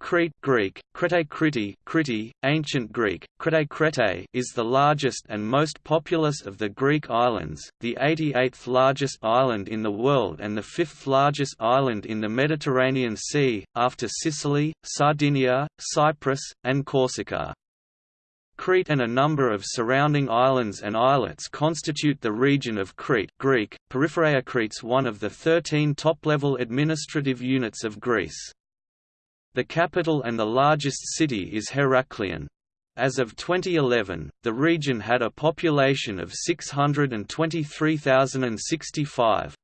Crete Greek, Crete Crete, Crete, Ancient Greek, Crete Crete is the largest and most populous of the Greek islands, the 88th largest island in the world and the fifth largest island in the Mediterranean Sea, after Sicily, Sardinia, Cyprus, and Corsica. Crete and a number of surrounding islands and islets constitute the region of Crete Greek, Peripheria Crete's one of the 13 top-level administrative units of Greece. The capital and the largest city is Heraklion. As of 2011, the region had a population of 623,065.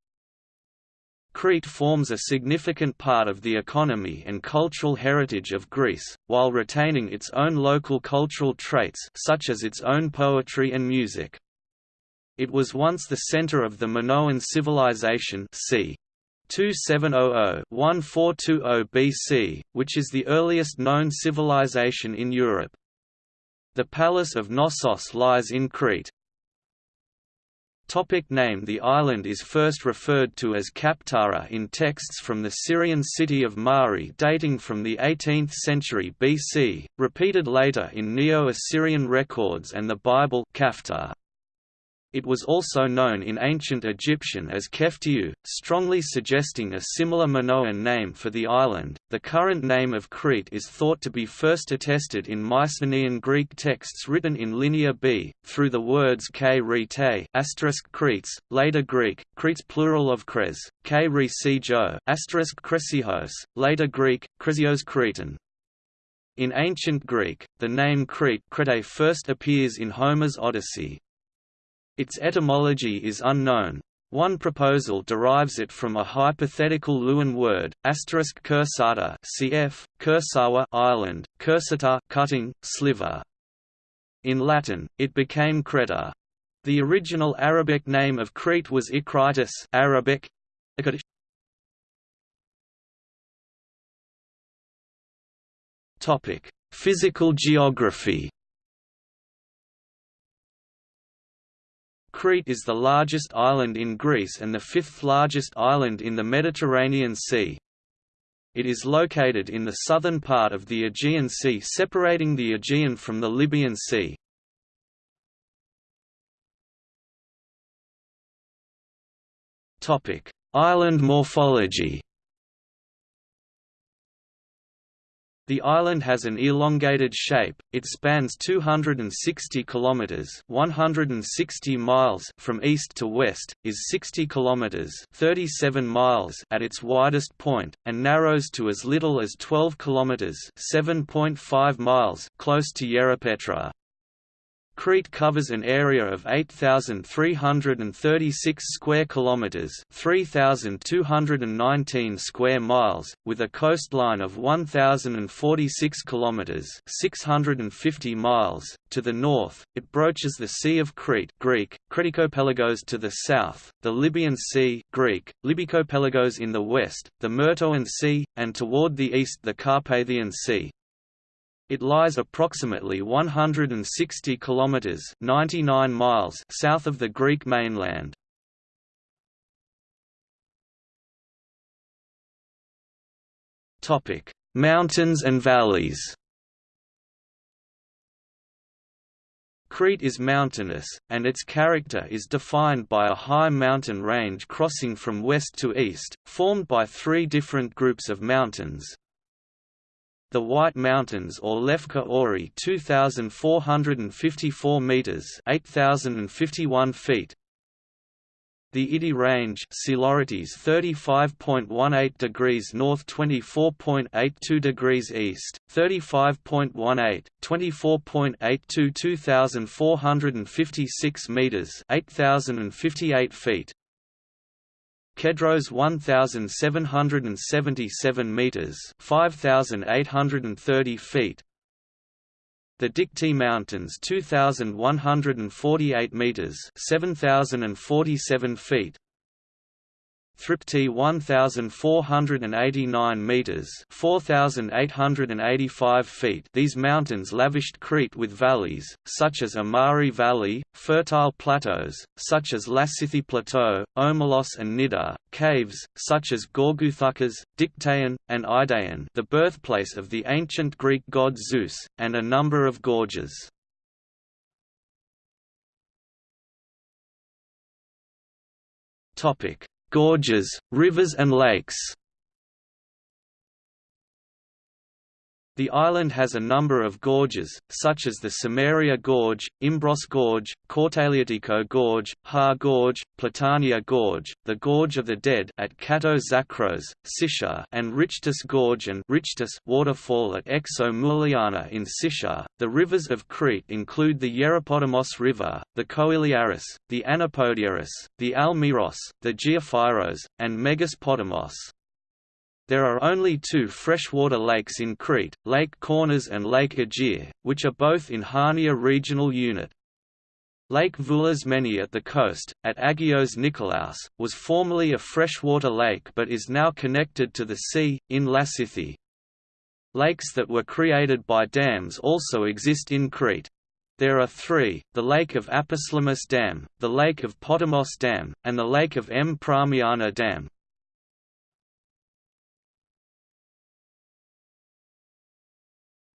Crete forms a significant part of the economy and cultural heritage of Greece, while retaining its own local cultural traits such as its own poetry and music. It was once the center of the Minoan civilization c. 2700–1420 BC, which is the earliest known civilization in Europe. The Palace of Knossos lies in Crete, Topic name The island is first referred to as Kaptara in texts from the Syrian city of Mari dating from the 18th century BC, repeated later in Neo-Assyrian records and the Bible Kaftar. It was also known in ancient Egyptian as Keftiu, strongly suggesting a similar Minoan name for the island. The current name of Crete is thought to be first attested in Mycenaean Greek texts written in Linear B, through the words k asterisk Cretes, later Greek, Cretes plural of Kres, k re jo asterisk Kresihos, later Greek, Kresios Cretan. In ancient Greek, the name Crete Crete first appears in Homer's Odyssey, its etymology is unknown. One proposal derives it from a hypothetical Luwian word, asterisk Kursata cf. Kursawa island, cursata cutting, sliver. In Latin, it became Creta. The original Arabic name of Crete was Ikritis Arabic. Topic: Physical geography. Crete is the largest island in Greece and the fifth largest island in the Mediterranean Sea. It is located in the southern part of the Aegean Sea separating the Aegean from the Libyan Sea. Island morphology The island has an elongated shape. It spans 260 kilometers, 160 miles from east to west, is 60 kilometers, 37 miles at its widest point, and narrows to as little as 12 kilometers, 7.5 miles close to Yerepetra. Crete covers an area of 8336 square kilometers, 3219 square miles, with a coastline of 1046 kilometers, 650 miles. To the north, it broaches the Sea of Crete, Greek, Kretikopelagos to the south, the Libyan Sea, Greek, Libikopelagos in the west, the Myrtoan Sea, and toward the east the Carpathian Sea. It lies approximately 160 kilometers (99 miles) south of the Greek mainland. Topic: Mountains and valleys. Crete is mountainous, and its character is defined by a high mountain range crossing from west to east, formed by three different groups of mountains, the White Mountains or Lefka Ori 2454 meters 8051 feet. The Idi Range Psilorites 35.18 degrees north 24.82 degrees east 35.18 24.82 2456 meters 8058 feet Kedros 1777 meters, 5830 feet. The Dikti Mountains 2148 meters, 7047 feet. Thripti 1489 meters, 4885 feet. These mountains lavished Crete with valleys such as Amari Valley, fertile plateaus such as Lassithi Plateau, Omalos and Nida, caves such as Gourgouthakas, Dictaeon, and Idaeon, the birthplace of the ancient Greek god Zeus, and a number of gorges. Topic: Gorges, rivers and lakes. The island has a number of gorges, such as the Samaria Gorge, Imbros Gorge, Kortaliotiko Gorge, Ha Gorge, Platania Gorge, the Gorge of the Dead at Kato Zakros, Sitia, and Richtis Gorge and Richtis waterfall at Exo Mouliana in Sitia. The rivers of Crete include the Yeripodamos River, the Koiliaris, the Anapodiaris, the Almiros, the Giofyros, and Megas Potamos. There are only two freshwater lakes in Crete, Lake Kournas and Lake Agia, which are both in Hania regional unit. Lake Voulismeni at the coast, at Agios Nikolaos, was formerly a freshwater lake but is now connected to the sea, in Lassithi. Lakes that were created by dams also exist in Crete. There are three, the Lake of Aposelemis Dam, the Lake of Potamos Dam, and the Lake of M. Pramiana Dam.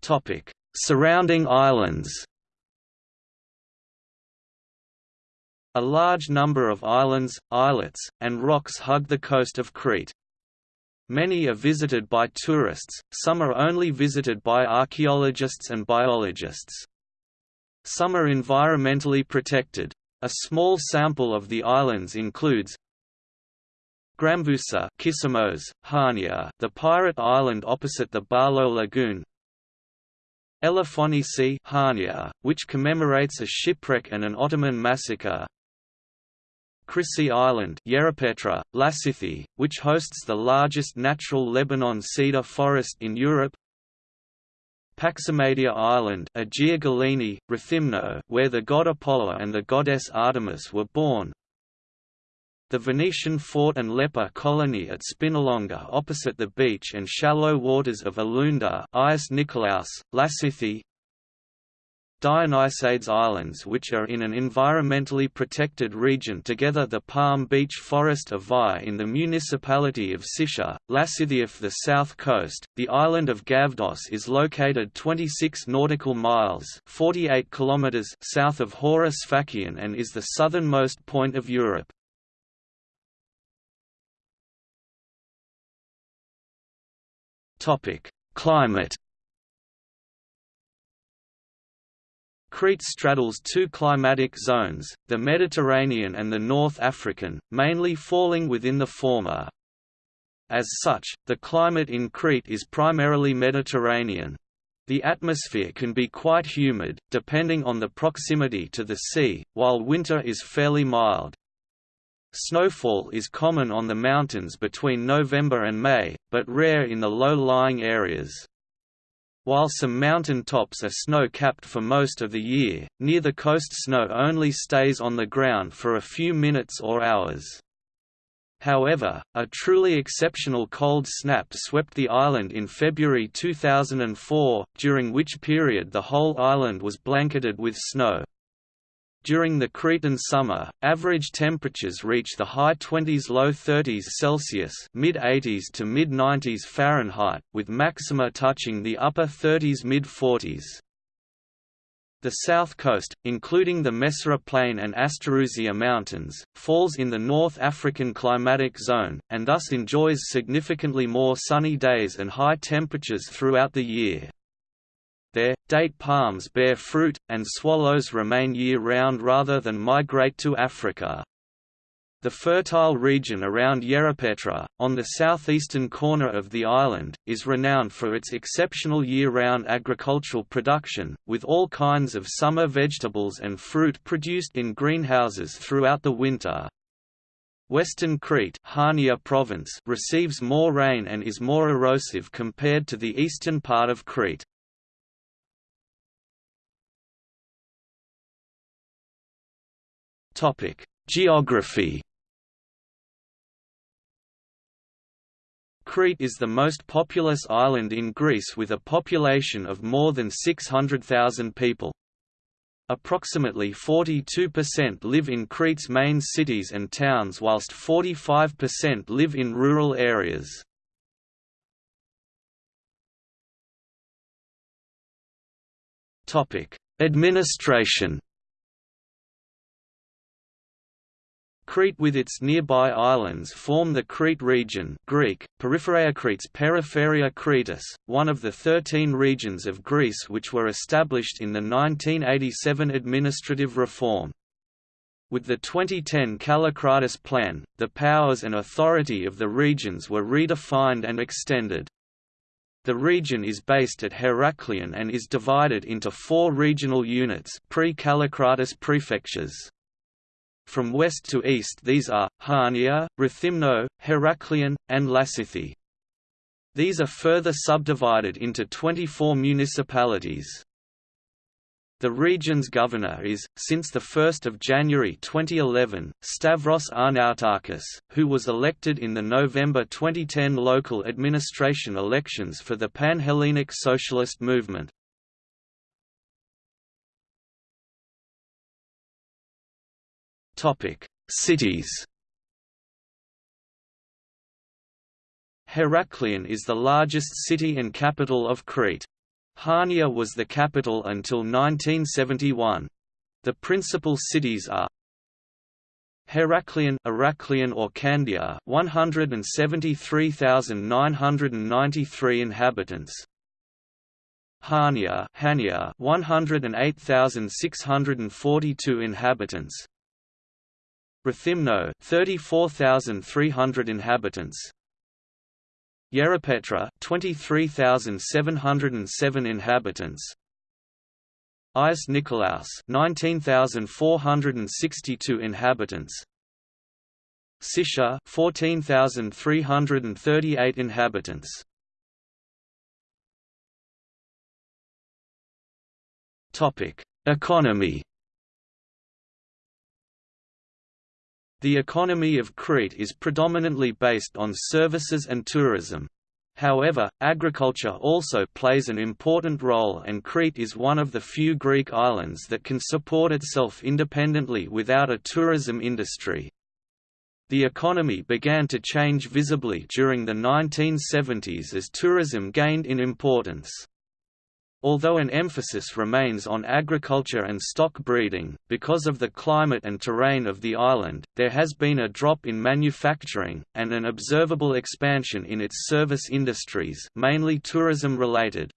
Topic: Surrounding islands. A large number of islands, islets, and rocks hug the coast of Crete. Many are visited by tourists, some are only visited by archaeologists and biologists. Some are environmentally protected. A small sample of the islands includes Gramvousa Kissamos, Hania, the pirate island opposite the Balos Lagoon Elafonisi Hania, which commemorates a shipwreck and an Ottoman massacre. Chrysi Island Yerapetra, Lassithi, which hosts the largest natural Lebanon cedar forest in Europe. Paximadia Island Agia Galini, Rethymno, where the god Apollo and the goddess Artemis were born, the Venetian fort and leper colony at Spinalonga opposite the beach and shallow waters of Elounda Dionysiades Islands which are in an environmentally protected region together the Palm Beach Forest of Vai in the municipality of Sitia, Lassithiof the south coast. The island of Gavdos is located 26 nautical miles 48 kilometers south of Hora Sfakion and is the southernmost point of Europe. Topic: Climate. Crete straddles two climatic zones, the Mediterranean and the North African, mainly falling within the former. As such, the climate in Crete is primarily Mediterranean. The atmosphere can be quite humid, depending on the proximity to the sea, while winter is fairly mild. Snowfall is common on the mountains between November and May, but rare in the low-lying areas. While some mountain tops are snow-capped for most of the year, near the coast snow only stays on the ground for a few minutes or hours. However, a truly exceptional cold snap swept the island in February 2004, during which period the whole island was blanketed with snow. During the Cretan summer, average temperatures reach the high 20s low 30s Celsius mid 80s to mid 90s Fahrenheit, with maxima touching the upper 30s mid 40s. The south coast, including the Messara Plain and Asterousia Mountains, falls in the North African climatic zone, and thus enjoys significantly more sunny days and high temperatures throughout the year. Date palms bear fruit, and swallows remain year-round rather than migrate to Africa. The fertile region around Yerapetra, on the southeastern corner of the island, is renowned for its exceptional year-round agricultural production, with all kinds of summer vegetables and fruit produced in greenhouses throughout the winter. Western Crete Hania province receives more rain and is more erosive compared to the eastern part of Crete. Topic: Geography. Crete is the most populous island in Greece with a population of more than 600,000 people. Approximately 42% live in Crete's main cities and towns whilst 45% live in rural areas. Administration Crete with its nearby islands form the Crete region Greek, Periphereakretes Peripheria Cretus, one of the 13 regions of Greece which were established in the 1987 administrative reform. With the 2010 Kallikratis Plan, the powers and authority of the regions were redefined and extended. The region is based at Heraklion and is divided into four regional units pre-Kallikratis prefectures. From west to east these are, Chania, Rethymno, Heraklion, and Lassithi. These are further subdivided into 24 municipalities. The region's governor is, since 1 January 2011, Stavros Arnaoutakis, who was elected in the November 2010 local administration elections for the Pan-Hellenic Socialist Movement. Cities. Heraklion is the largest city and capital of Crete. Chania was the capital until 1971. The principal cities are Heraklion, Heraklion or Candia, 173,993 inhabitants. Chania, Hania, 108,642 inhabitants. Rethymno 34,300 inhabitants. Yerapetra 23,707 inhabitants. Agios Nikolaos 19,462 inhabitants. Sitia 14,338 inhabitants. Topic Economy The economy of Crete is predominantly based on services and tourism. However, agriculture also plays an important role and Crete is one of the few Greek islands that can support itself independently without a tourism industry. The economy began to change visibly during the 1970s as tourism gained in importance. Although an emphasis remains on agriculture and stock breeding, because of the climate and terrain of the island, there has been a drop in manufacturing, and an observable expansion in its service industries mainly tourism-related.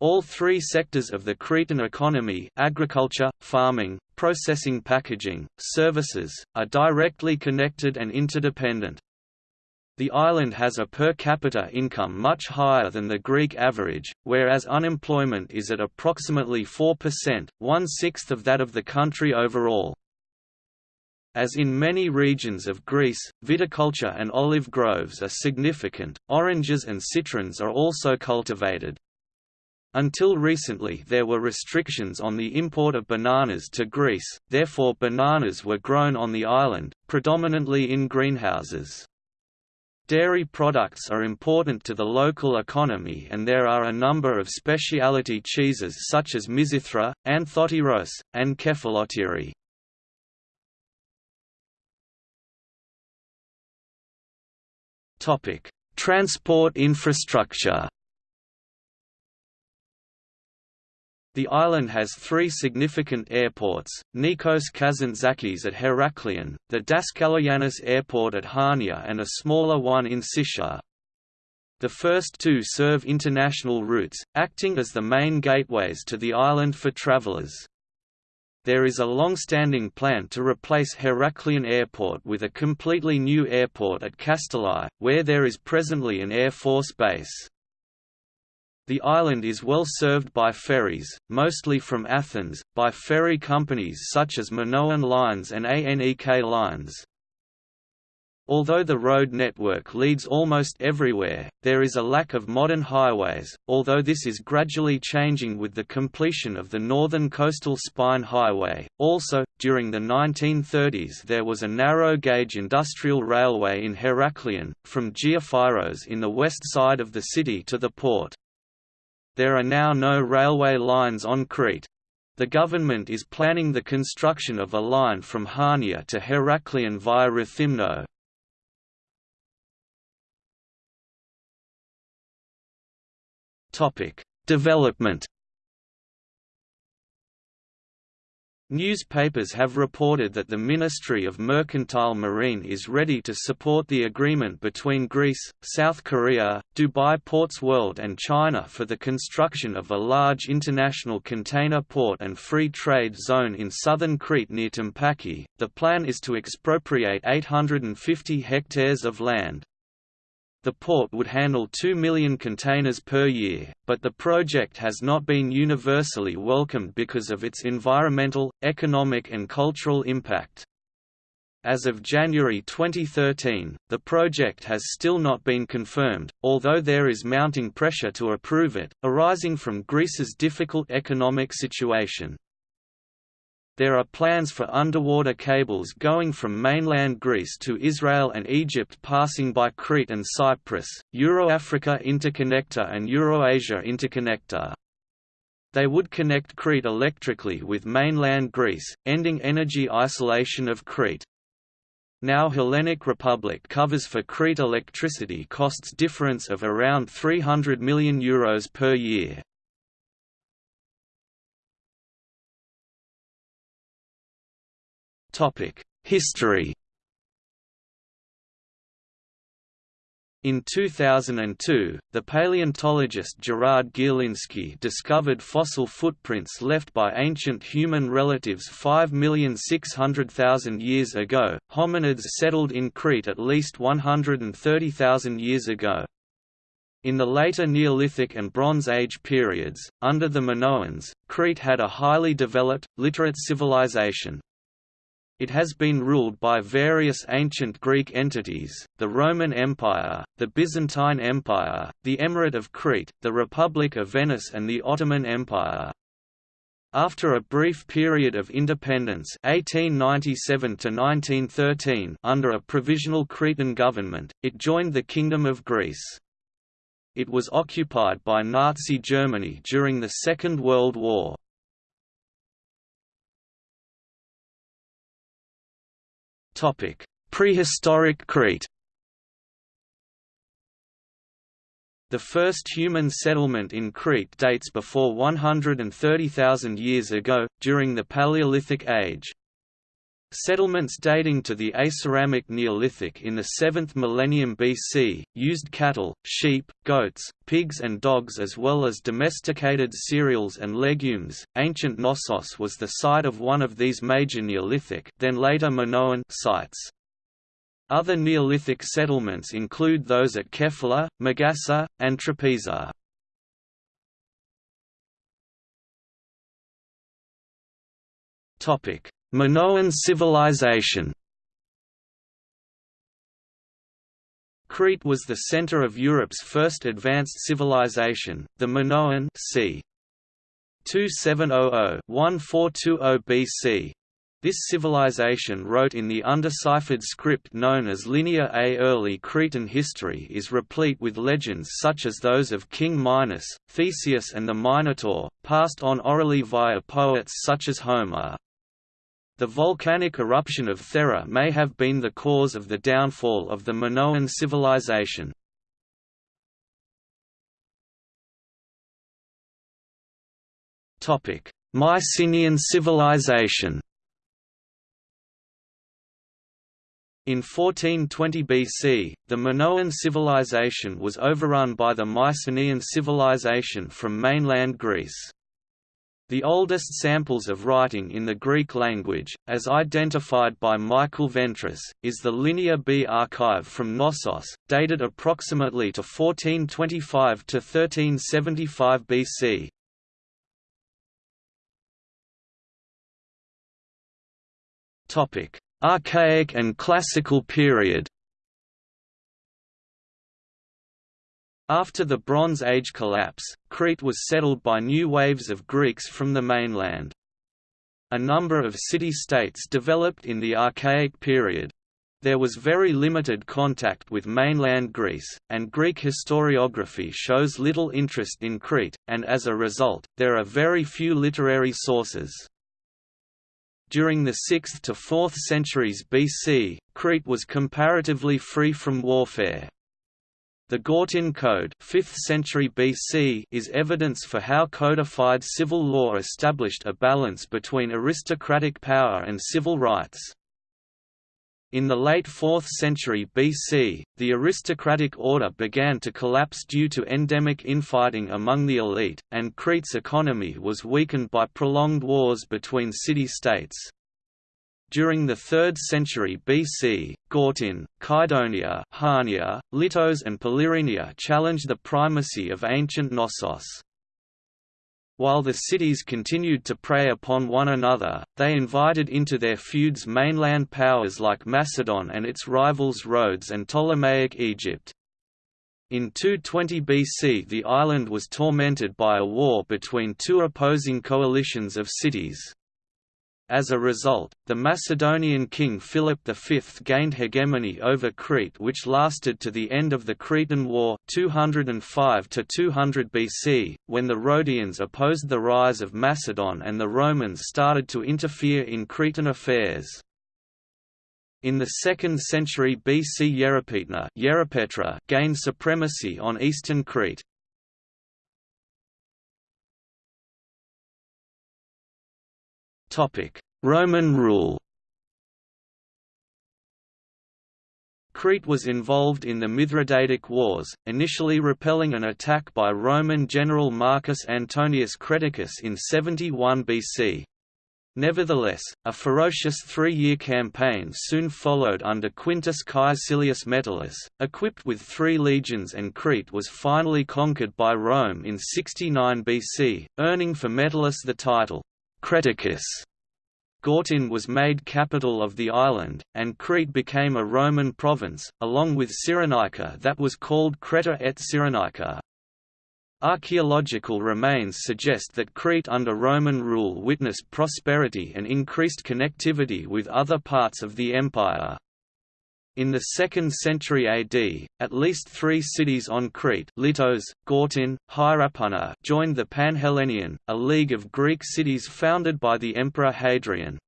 All three sectors of the Cretan economy agriculture, farming, processing packaging, services, are directly connected and interdependent. The island has a per capita income much higher than the Greek average, whereas unemployment is at approximately 4%, one-sixth of that of the country overall. As in many regions of Greece, viticulture and olive groves are significant, oranges and citrons are also cultivated. Until recently there were restrictions on the import of bananas to Greece, therefore bananas were grown on the island, predominantly in greenhouses. Dairy products are important to the local economy and there are a number of specialty cheeses such as Mizithra, Anthotyros, and Kefalotyri. Transport infrastructure The island has three significant airports, Nikos Kazantzakis at Heraklion, the Daskalogiannis Airport at Chania and a smaller one in Sitia. The first two serve international routes, acting as the main gateways to the island for travelers. There is a long-standing plan to replace Heraklion Airport with a completely new airport at Kasteli, where there is presently an Air Force base. The island is well served by ferries, mostly from Athens, by ferry companies such as Minoan Lines and ANEK Lines. Although the road network leads almost everywhere, there is a lack of modern highways, although this is gradually changing with the completion of the Northern Coastal Spine Highway. Also, during the 1930s there was a narrow-gauge industrial railway in Heraklion, from Giofyros in the west side of the city to the port. There are now no railway lines on Crete. The government is planning the construction of a line from Hania to Heraklion via Rethymno, Topic: Development. Newspapers have reported that the Ministry of Mercantile Marine is ready to support the agreement between Greece, South Korea, Dubai Ports World and China for the construction of a large international container port and free trade zone in southern Crete near Tympaki. The plan is to expropriate 850 hectares of land. The port would handle 2 million containers per year, but the project has not been universally welcomed because of its environmental, economic and cultural impact. As of January 2013, the project has still not been confirmed, although there is mounting pressure to approve it, arising from Greece's difficult economic situation. There are plans for underwater cables going from mainland Greece to Israel and Egypt passing by Crete and Cyprus, Euro-Africa Interconnector and Eurasia Interconnector. They would connect Crete electrically with mainland Greece, ending energy isolation of Crete. Now Hellenic Republic covers for Crete electricity costs difference of around €300 million Euros per year. History In 2002, the paleontologist Gerard Gierlinski discovered fossil footprints left by ancient human relatives 5,600,000 years ago. Hominids settled in Crete at least 130,000 years ago. In the later Neolithic and Bronze Age periods, under the Minoans, Crete had a highly developed, literate civilization. It has been ruled by various ancient Greek entities, the Roman Empire, the Byzantine Empire, the Emirate of Crete, the Republic of Venice and the Ottoman Empire. After a brief period of independence 1897 under a provisional Cretan government, it joined the Kingdom of Greece. It was occupied by Nazi Germany during the Second World War. Prehistoric Crete The first human settlement in Crete dates before 130,000 years ago, during the Paleolithic Age. Settlements dating to the Aceramic Neolithic in the 7th millennium BC, used cattle, sheep, goats, pigs and dogs as well as domesticated cereals and legumes. Ancient Knossos was the site of one of these major Neolithic then later Minoan sites. Other Neolithic settlements include those at Kefala, Magasa, and Trapeza. Topic: Minoan civilization Crete was the center of Europe's first advanced civilization, the Minoan c. 2700–1420 BC. This civilization wrote in the undeciphered script known as Linear A. Early Cretan history is replete with legends such as those of King Minos, Theseus and the Minotaur, passed on orally via poets such as Homer. The volcanic eruption of Thera may have been the cause of the downfall of the Minoan civilization. Mycenaean civilization In 1420 BC, the Minoan civilization was overrun by the Mycenaean civilization from mainland Greece. The oldest samples of writing in the Greek language, as identified by Michael Ventris, is the Linear B archive from Knossos, dated approximately to 1425 to 1375 BC. Topic: Archaic and Classical period. After the Bronze Age collapse, Crete was settled by new waves of Greeks from the mainland. A number of city-states developed in the Archaic period. There was very limited contact with mainland Greece, and Greek historiography shows little interest in Crete, and as a result, there are very few literary sources. During the 6th to 4th centuries BC, Crete was comparatively free from warfare. The Gortyn Code 5th century BC is evidence for how codified civil law established a balance between aristocratic power and civil rights. In the late 4th century BC, the aristocratic order began to collapse due to endemic infighting among the elite, and Crete's economy was weakened by prolonged wars between city-states. During the 3rd century BC, Gortyn, Kydonia, Hania, Lyttos and Polyrrhenia challenged the primacy of ancient Knossos. While the cities continued to prey upon one another, they invited into their feuds mainland powers like Macedon and its rivals Rhodes and Ptolemaic Egypt. In 220 BC the island was tormented by a war between two opposing coalitions of cities. As a result, the Macedonian king Philip V gained hegemony over Crete which lasted to the end of the Cretan War 205 200 BC, when the Rhodians opposed the rise of Macedon and the Romans started to interfere in Cretan affairs. In the 2nd century BC Yerepetra gained supremacy on eastern Crete. Roman rule Crete was involved in the Mithridatic Wars, initially repelling an attack by Roman general Marcus Antonius Creticus in 71 BC. Nevertheless, a ferocious three-year campaign soon followed under Quintus Caecilius Metellus, equipped with three legions and Crete was finally conquered by Rome in 69 BC, earning for Metellus the title, Creticus. Gortyn was made capital of the island, and Crete became a Roman province, along with Cyrenaica that was called Creta et Cyrenaica. Archaeological remains suggest that Crete under Roman rule witnessed prosperity and increased connectivity with other parts of the empire. In the 2nd century AD, at least three cities on Crete Lyttos, Gortyn, Hierapytna joined the Panhellenion, a league of Greek cities founded by the Emperor Hadrian.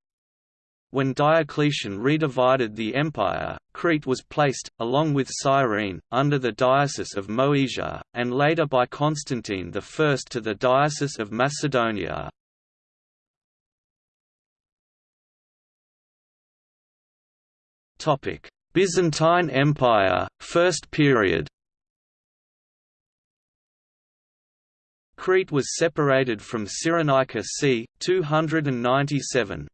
When Diocletian redivided the empire, Crete was placed, along with Cyrene, under the Diocese of Moesia, and later by Constantine I to the Diocese of Macedonia. Topic Byzantine Empire, First Period Crete was separated from Cyrenaica c. 297.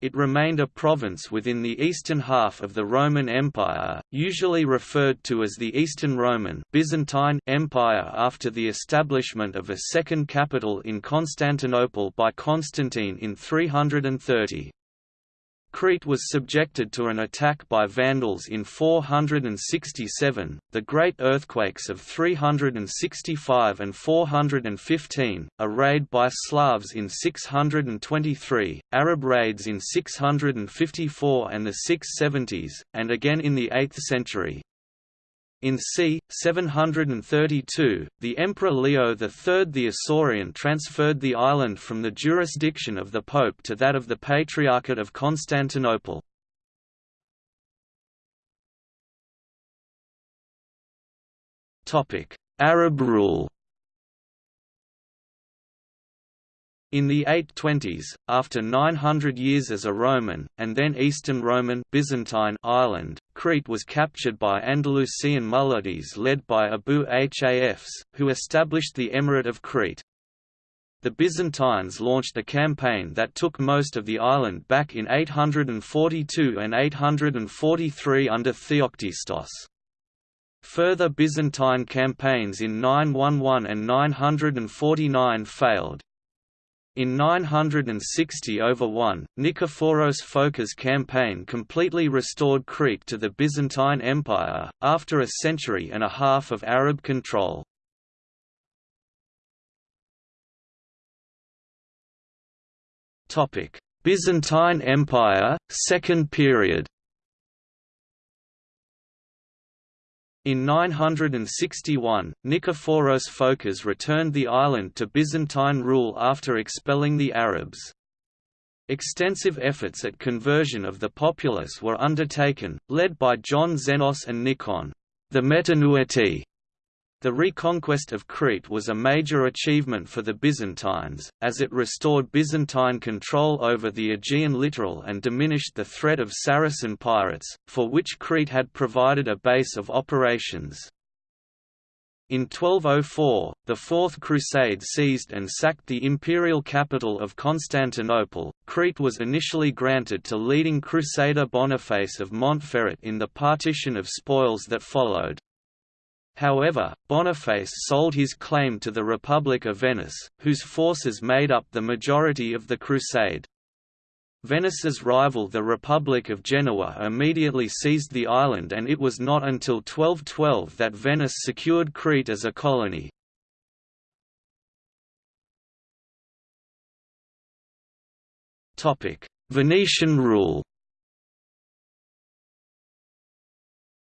It remained a province within the eastern half of the Roman Empire, usually referred to as the Eastern Roman Byzantine Empire after the establishment of a second capital in Constantinople by Constantine in 330. Crete was subjected to an attack by Vandals in 467, the great earthquakes of 365 and 415, a raid by Slavs in 623, Arab raids in 654 and the 670s, and again in the 8th century. In c. 732, the Emperor Leo III the Isaurian transferred the island from the jurisdiction of the Pope to that of the Patriarchate of Constantinople. Arab rule In the 820s, after 900 years as a Roman, and then Eastern Roman Byzantine island, Crete was captured by Andalusian Muwallads led by Abu Hafs, who established the Emirate of Crete. The Byzantines launched a campaign that took most of the island back in 842 and 843 under Theoctistos. Further Byzantine campaigns in 911 and 949 failed. In 960 over 1, Nikephoros Phokas' campaign completely restored Crete to the Byzantine Empire, after a century and a half of Arab control. Byzantine Empire, Second Period In 961, Nikephoros Phokas returned the island to Byzantine rule after expelling the Arabs. Extensive efforts at conversion of the populace were undertaken, led by John Xenos and Nikon, the Metanoueti, the reconquest of Crete was a major achievement for the Byzantines, as it restored Byzantine control over the Aegean littoral and diminished the threat of Saracen pirates, for which Crete had provided a base of operations. In 1204, the Fourth Crusade seized and sacked the imperial capital of Constantinople. Crete was initially granted to leading crusader Boniface of Montferrat in the partition of spoils that followed. However, Boniface sold his claim to the Republic of Venice, whose forces made up the majority of the crusade. Venice's rival the Republic of Genoa immediately seized the island and it was not until 1212 that Venice secured Crete as a colony. Venetian rule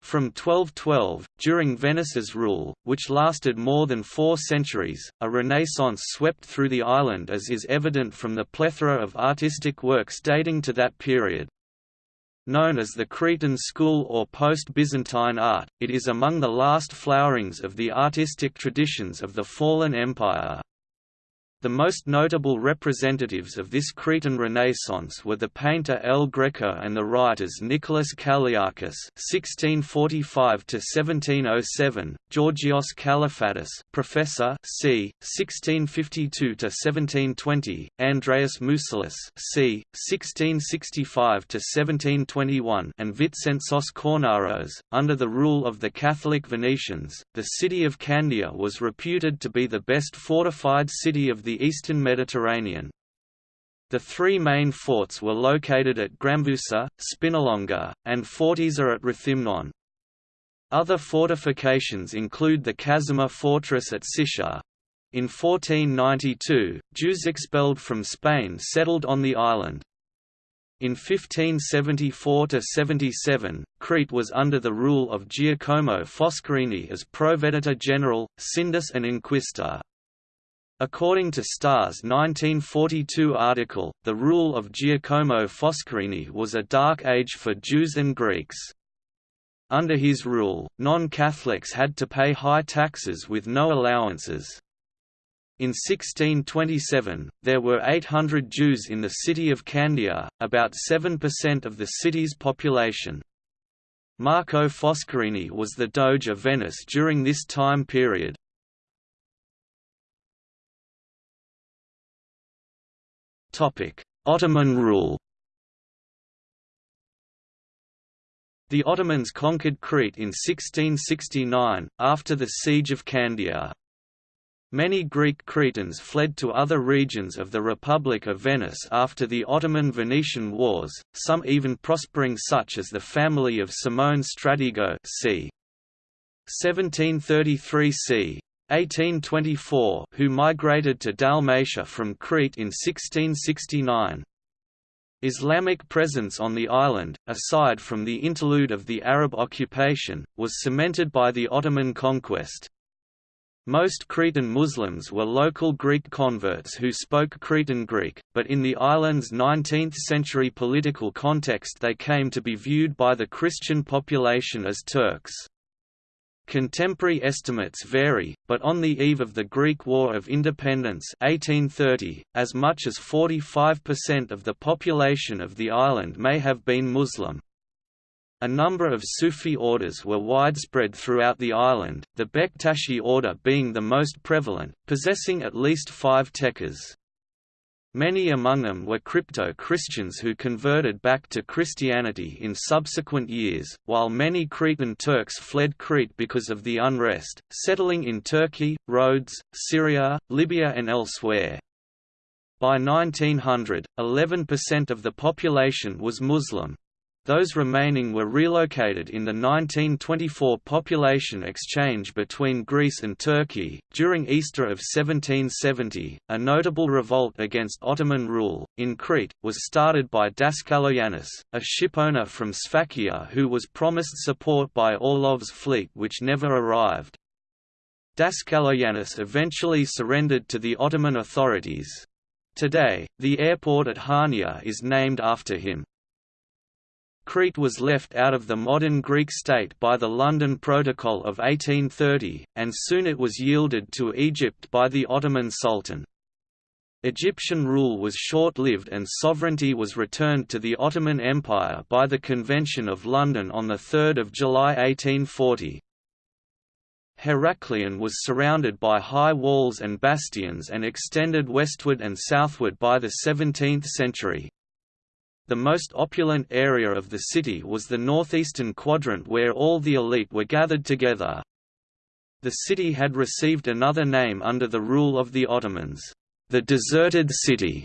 From 1212, during Venice's rule, which lasted more than four centuries, a renaissance swept through the island as is evident from the plethora of artistic works dating to that period. Known as the Cretan School or post-Byzantine art, it is among the last flowerings of the artistic traditions of the fallen empire. The most notable representatives of this Cretan Renaissance were the painter El Greco and the writers Nicholas Kalliakis (1645–1707), Georgios Kalafatis, professor, c. 1652–1720, Andreas Mousselis, c. 1665–1721, and Vitsentzos Kornaros. Under the rule of the Catholic Venetians, the city of Candia was reputed to be the best fortified city of the eastern Mediterranean. The three main forts were located at Gramvousa, Spinalonga, and Fortezza at Rethymnon. Other fortifications include the Kazima fortress at Sitia. In 1492, Jews expelled from Spain settled on the island. In 1574–77, Crete was under the rule of Giacomo Foscarini as Proveditore General, Sindus and Inquisitor. According to Starr's 1942 article, the rule of Giacomo Foscarini was a dark age for Jews and Greeks. Under his rule, non-Catholics had to pay high taxes with no allowances. In 1627, there were 800 Jews in the city of Candia, about 7% of the city's population. Marco Foscarini was the Doge of Venice during this time period. Ottoman rule The Ottomans conquered Crete in 1669, after the Siege of Candia. Many Greek Cretans fled to other regions of the Republic of Venice after the Ottoman-Venetian Wars, some even prospering such as the family of Simone Stratigo c. 1733 c. 1824 who migrated to Dalmatia from Crete in 1669. Islamic presence on the island, aside from the interlude of the Arab occupation, was cemented by the Ottoman conquest. Most Cretan Muslims were local Greek converts who spoke Cretan Greek, but in the island's 19th-century political context they came to be viewed by the Christian population as Turks. Contemporary estimates vary, but on the eve of the Greek War of Independence 1830, as much as 45% of the population of the island may have been Muslim. A number of Sufi orders were widespread throughout the island, the Bektashi order being the most prevalent, possessing at least five tekkes. Many among them were crypto-Christians who converted back to Christianity in subsequent years, while many Cretan Turks fled Crete because of the unrest, settling in Turkey, Rhodes, Syria, Libya and elsewhere. By 1900, 11% of the population was Muslim. Those remaining were relocated in the 1924 population exchange between Greece and Turkey. During Easter of 1770, a notable revolt against Ottoman rule, in Crete, was started by Daskaloyannis, a shipowner from Sfakia who was promised support by Orlov's fleet which never arrived. Daskaloyannis eventually surrendered to the Ottoman authorities. Today, the airport at Hania is named after him. Crete was left out of the modern Greek state by the London Protocol of 1830, and soon it was yielded to Egypt by the Ottoman Sultan. Egyptian rule was short-lived and sovereignty was returned to the Ottoman Empire by the Convention of London on 3 July 1840. Heraklion was surrounded by high walls and bastions and extended westward and southward by the 17th century. The most opulent area of the city was the northeastern quadrant where all the elite were gathered together. The city had received another name under the rule of the Ottomans, the deserted city.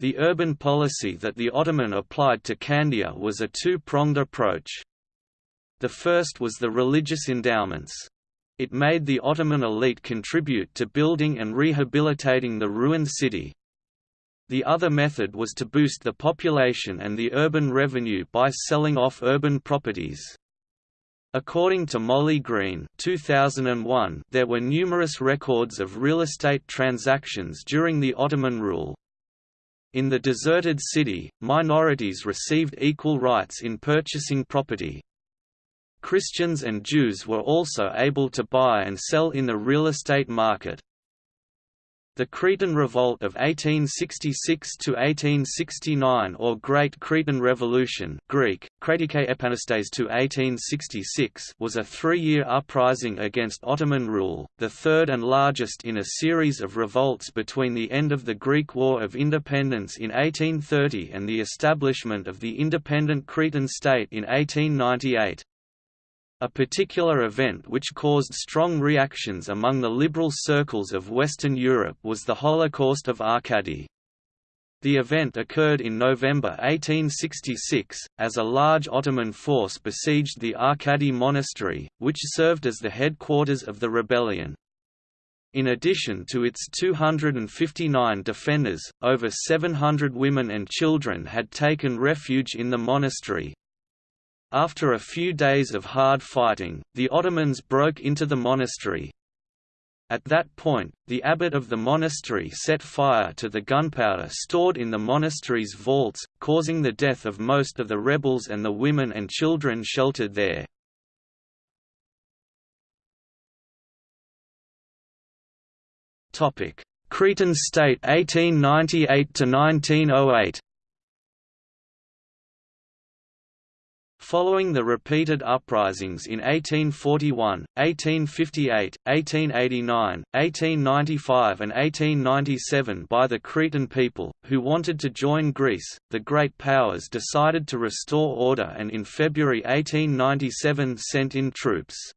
The urban policy that the Ottoman applied to Candia was a two-pronged approach. The first was the religious endowments. It made the Ottoman elite contribute to building and rehabilitating the ruined city. The other method was to boost the population and the urban revenue by selling off urban properties. According to Molly Greene 2001, there were numerous records of real estate transactions during the Ottoman rule. In the deserted city, minorities received equal rights in purchasing property. Christians and Jews were also able to buy and sell in the real estate market. The Cretan Revolt of 1866–1869 or Great Cretan Revolution Greek, to 1866 was a three-year uprising against Ottoman rule, the third and largest in a series of revolts between the end of the Greek War of Independence in 1830 and the establishment of the independent Cretan state in 1898. A particular event which caused strong reactions among the liberal circles of Western Europe was the Holocaust of Arcadi. The event occurred in November 1866, as a large Ottoman force besieged the Arcadi monastery, which served as the headquarters of the rebellion. In addition to its 259 defenders, over 700 women and children had taken refuge in the monastery, after a few days of hard fighting, the Ottomans broke into the monastery. At that point, the abbot of the monastery set fire to the gunpowder stored in the monastery's vaults, causing the death of most of the rebels and the women and children sheltered there. Cretan state 1898 Following the repeated uprisings in 1841, 1858, 1889, 1895 and 1897 by the Cretan people, who wanted to join Greece, the Great Powers decided to restore order and in February 1897 sent in troops.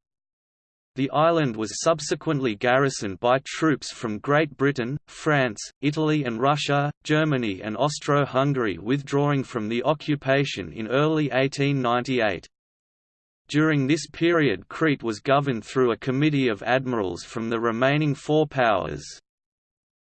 The island was subsequently garrisoned by troops from Great Britain, France, Italy and Russia, Germany and Austro-Hungary withdrawing from the occupation in early 1898. During this period Crete was governed through a committee of admirals from the remaining four powers.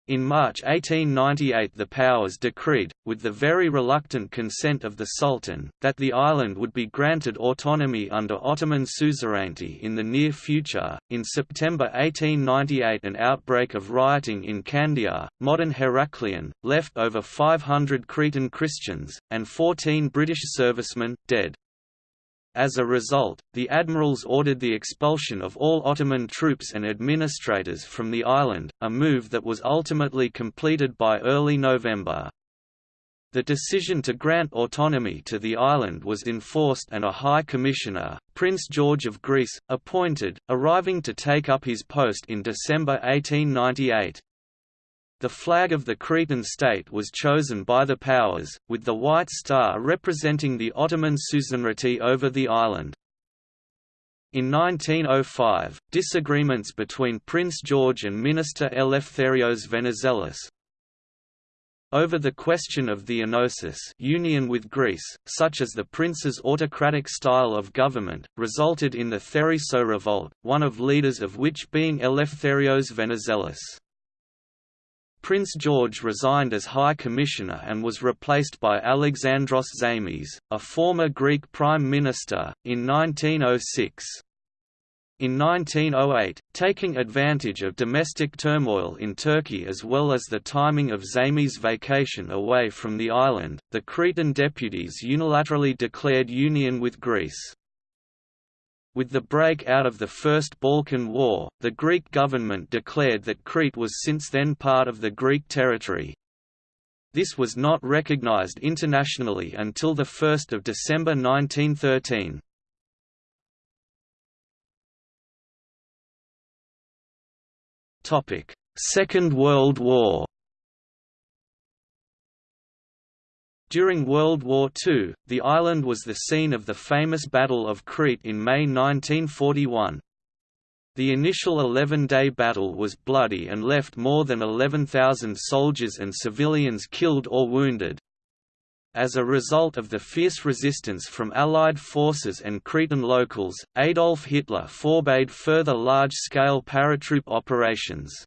In March 1898 the powers decreed, with the very reluctant consent of the Sultan, that the island would be granted autonomy under Ottoman suzerainty in the near future. In September 1898 an outbreak of rioting in Candia, modern Heraklion, left over 500 Cretan Christians, and 14 British servicemen, dead. As a result, the admirals ordered the expulsion of all Ottoman troops and administrators from the island, a move that was ultimately completed by early November. The decision to grant autonomy to the island was enforced and a High Commissioner, Prince George of Greece, appointed, arriving to take up his post in December 1898. The flag of the Cretan state was chosen by the powers, with the white star representing the Ottoman suzerainty over the island. In 1905, disagreements between Prince George and Minister Eleftherios Venizelos over the question of the enosis union with Greece, such as the prince's autocratic style of government, resulted in the Theriso revolt, one of leaders of which being Eleftherios Venizelos. Prince George resigned as High Commissioner and was replaced by Alexandros Zaimis, a former Greek Prime Minister, in 1906. In 1908, taking advantage of domestic turmoil in Turkey as well as the timing of Zaimis' vacation away from the island, the Cretan deputies unilaterally declared union with Greece. With the break out of the First Balkan War, the Greek government declared that Crete was since then part of the Greek territory. This was not recognized internationally until 1 December 1913. Second World War During World War II, the island was the scene of the famous Battle of Crete in May 1941. The initial 11-day battle was bloody and left more than 11,000 soldiers and civilians killed or wounded. As a result of the fierce resistance from Allied forces and Cretan locals, Adolf Hitler forbade further large-scale paratroop operations.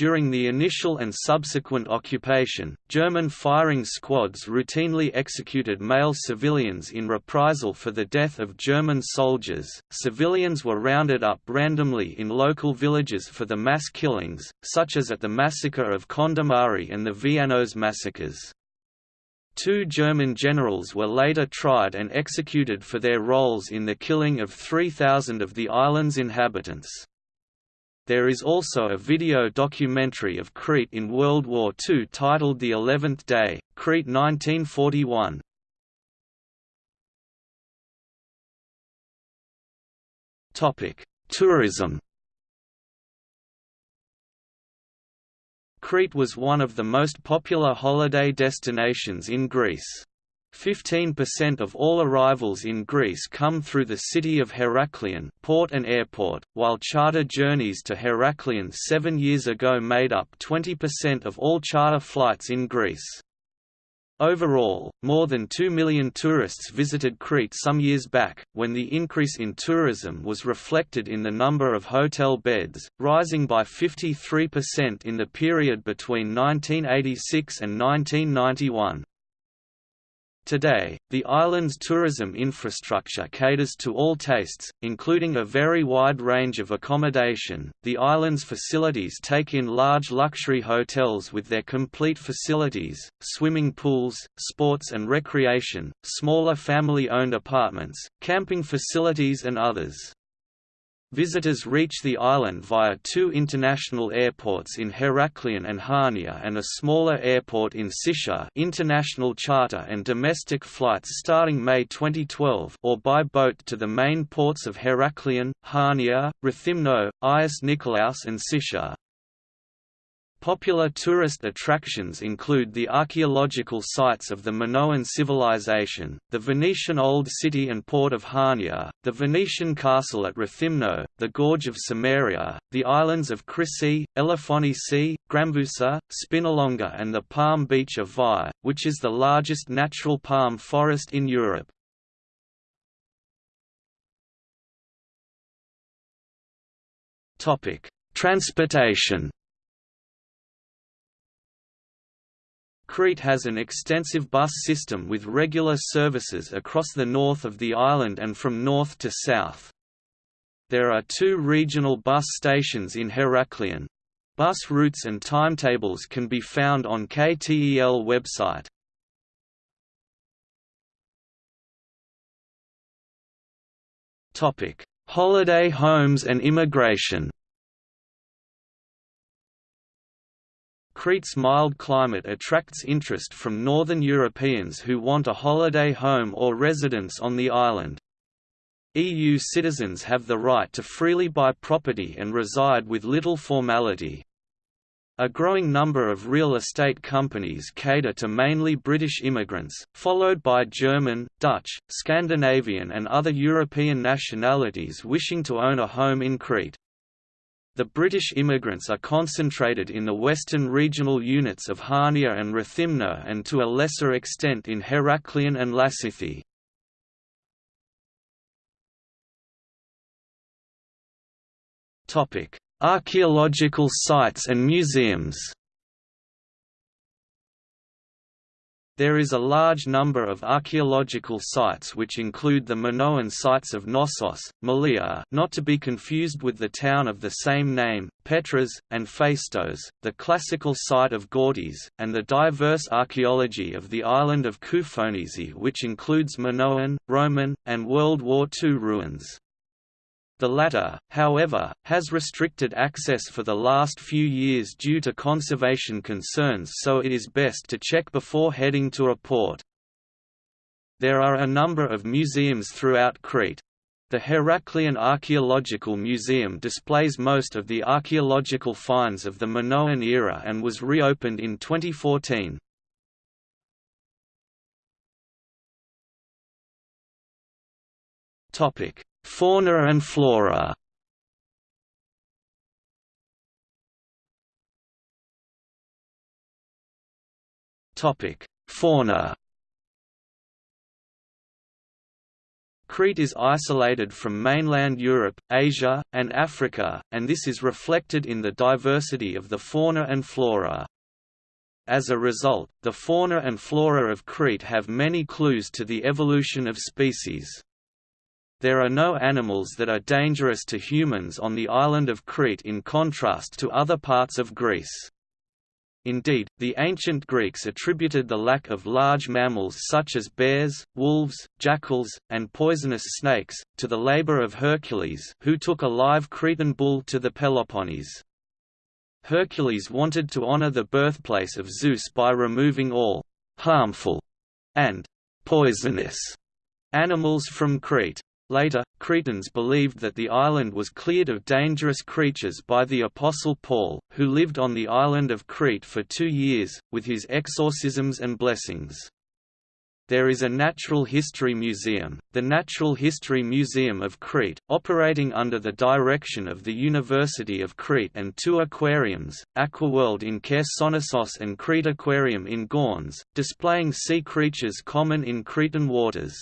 During the initial and subsequent occupation, German firing squads routinely executed male civilians in reprisal for the death of German soldiers. Civilians were rounded up randomly in local villages for the mass killings, such as at the massacre of Kondomari and the Vianos massacres. Two German generals were later tried and executed for their roles in the killing of 3,000 of the island's inhabitants. There is also a video documentary of Crete in World War II titled The Eleventh Day, Crete 1941. Tourism Crete was one of the most popular holiday destinations in Greece. 15% of all arrivals in Greece come through the city of Heraklion port and airport, while charter journeys to Heraklion seven years ago made up 20% of all charter flights in Greece. Overall, more than 2 million tourists visited Crete some years back, when the increase in tourism was reflected in the number of hotel beds, rising by 53% in the period between 1986 and 1991. Today, the island's tourism infrastructure caters to all tastes, including a very wide range of accommodation. The island's facilities take in large luxury hotels with their complete facilities, swimming pools, sports and recreation, smaller family owned apartments, camping facilities, and others. Visitors reach the island via two international airports in Heraklion and Chania and a smaller airport in Sitia international charter and domestic flights starting May 2012 or by boat to the main ports of Heraklion, Chania, Rethymno, Agios Nikolaos and Sitia. Popular tourist attractions include the archaeological sites of the Minoan civilization, the Venetian Old City and port of Chania, the Venetian castle at Rethymno, the Gorge of Samaria, the islands of Chrysi, Elafonisi, Gramvousa, Spinalonga and the palm beach of Vai, which is the largest natural palm forest in Europe. Transportation Crete has an extensive bus system with regular services across the north of the island and from north to south. There are two regional bus stations in Heraklion. Bus routes and timetables can be found on KTEL website. Holiday homes and immigration Crete's mild climate attracts interest from northern Europeans who want a holiday home or residence on the island. EU citizens have the right to freely buy property and reside with little formality. A growing number of real estate companies cater to mainly British immigrants, followed by German, Dutch, Scandinavian and other European nationalities wishing to own a home in Crete. The British immigrants are concentrated in the western regional units of Hania and Rethymno and to a lesser extent in Heraklion and Lassithi. Archaeological sites and museums There is a large number of archaeological sites which include the Minoan sites of Knossos, Malia not to be confused with the town of the same name, Petras, and Phaistos, the classical site of Gortys, and the diverse archaeology of the island of Koufonisi which includes Minoan, Roman, and World War II ruins. The latter, however, has restricted access for the last few years due to conservation concerns so it is best to check before heading to a port. There are a number of museums throughout Crete. The Heraklion Archaeological Museum displays most of the archaeological finds of the Minoan era and was reopened in 2014. Topic: Fauna and flora Fauna Crete is isolated from mainland Europe, Asia, and Africa, and this is reflected in the diversity of the fauna and flora. As a result, the fauna and flora of Crete have many clues to the evolution of species. There are no animals that are dangerous to humans on the island of Crete in contrast to other parts of Greece. Indeed, the ancient Greeks attributed the lack of large mammals such as bears, wolves, jackals, and poisonous snakes, to the labor of Hercules who took a live Cretan bull to the Peloponnese. Hercules wanted to honor the birthplace of Zeus by removing all «harmful» and «poisonous» animals from Crete. Later, Cretans believed that the island was cleared of dangerous creatures by the Apostle Paul, who lived on the island of Crete for two years, with his exorcisms and blessings. There is a natural history museum, the Natural History Museum of Crete, operating under the direction of the University of Crete and two aquariums, Aquaworld in Chersonesos and Crete Aquarium in Gornes, displaying sea creatures common in Cretan waters.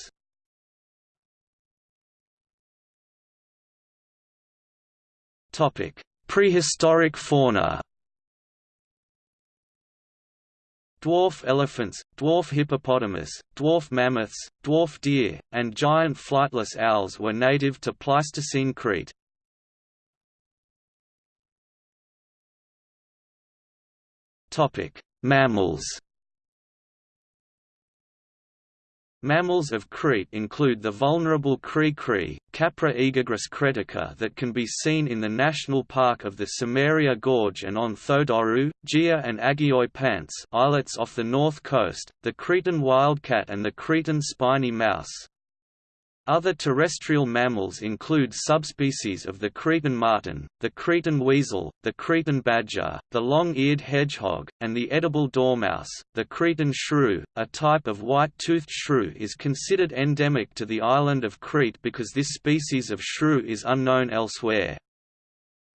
Prehistoric fauna. Dwarf elephants, dwarf hippopotamus, dwarf mammoths, dwarf deer, and giant flightless owls were native to Pleistocene Crete. Mammals. Mammals of Crete include the vulnerable cri-cri, Capra aegagrus cretica that can be seen in the National Park of the Samaria Gorge and on Thodorou, Gia and Agioi Pants islets off the north coast, the Cretan wildcat and the Cretan spiny mouse. Other terrestrial mammals include subspecies of the Cretan marten, the Cretan weasel, the Cretan badger, the long-eared hedgehog, and the edible dormouse. The Cretan shrew, a type of white-toothed shrew is considered endemic to the island of Crete because this species of shrew is unknown elsewhere.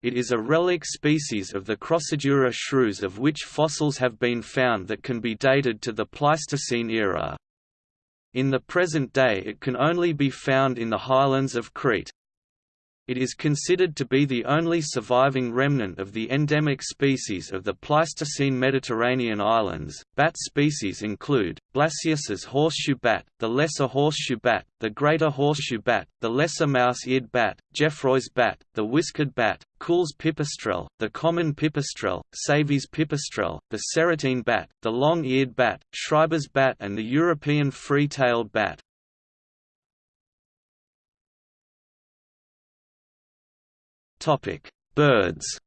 It is a relic species of the Crocidura shrews of which fossils have been found that can be dated to the Pleistocene era. In the present day it can only be found in the highlands of Crete. It is considered to be the only surviving remnant of the endemic species of the Pleistocene Mediterranean islands. Bat species include Blasius's horseshoe bat, the lesser horseshoe bat, the greater horseshoe bat, the lesser mouse-eared bat, Geoffroy's bat, the whiskered bat, Kuhl's pipistrelle, the common pipistrelle, Savi's pipistrelle, the serotine bat, the long-eared bat, Schreiber's bat and the European free-tailed bat. Birds.